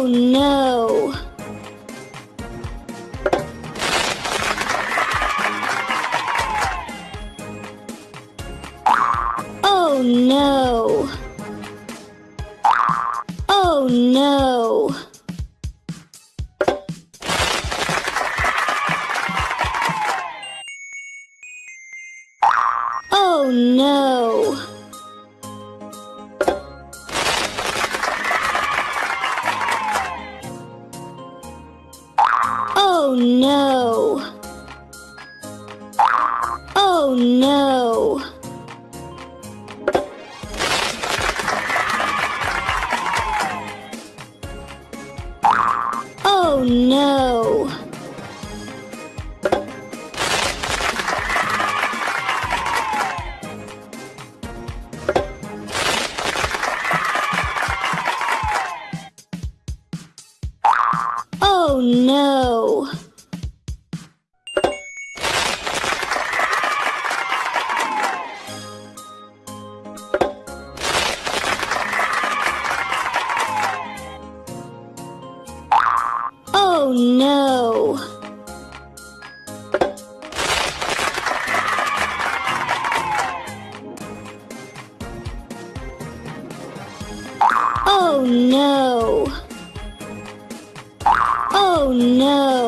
Oh no! Oh no! Oh no! Oh no! no. Oh no! Oh no! no.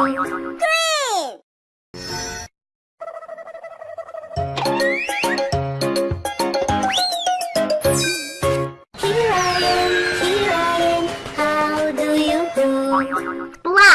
Great! Here I am, here I am, how do you do?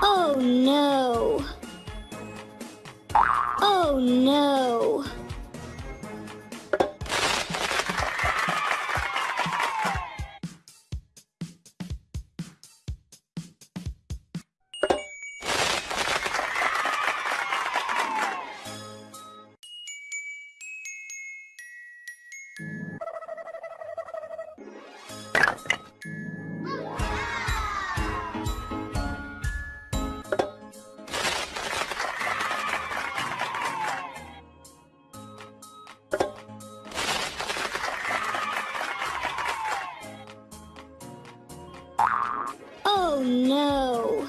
Oh no! Oh no! Oh no!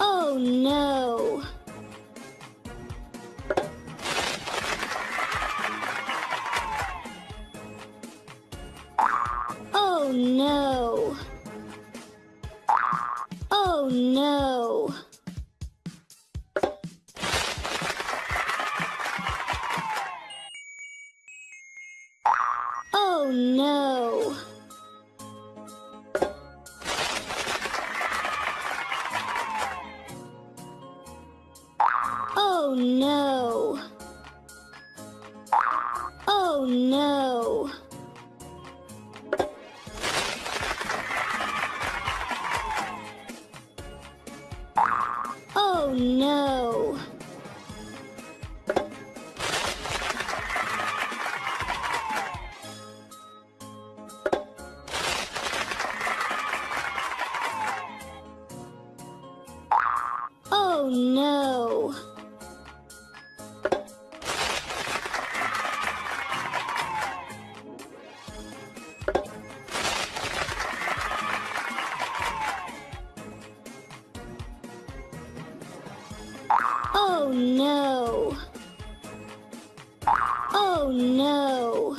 Oh no! No! Oh no! Oh no!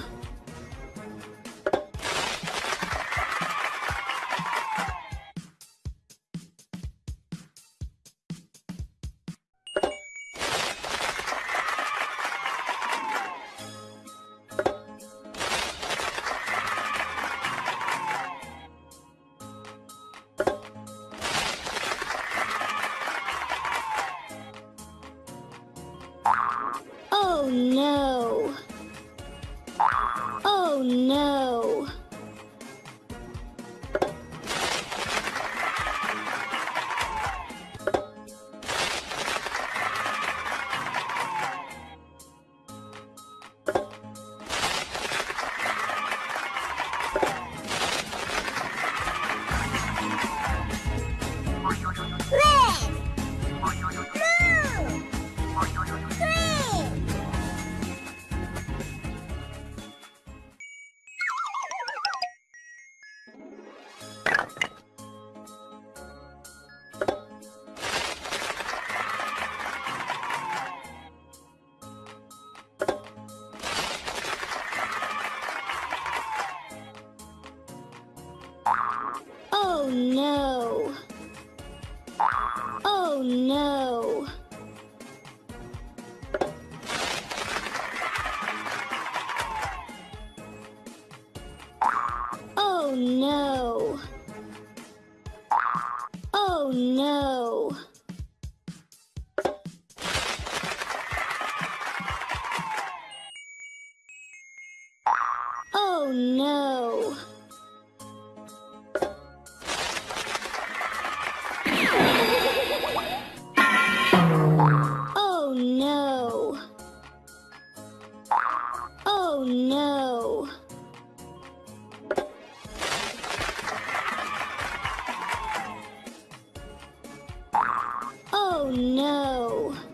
Oh no! Oh no! Oh no! Oh no!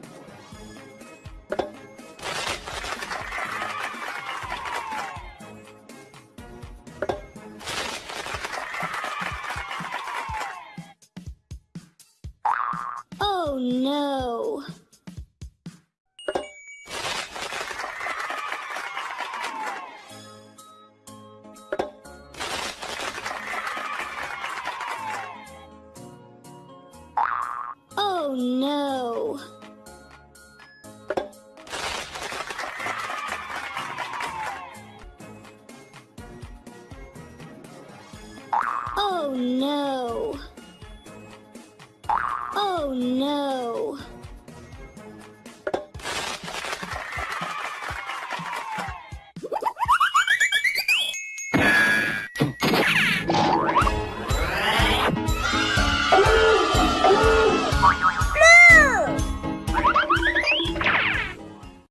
Oh no.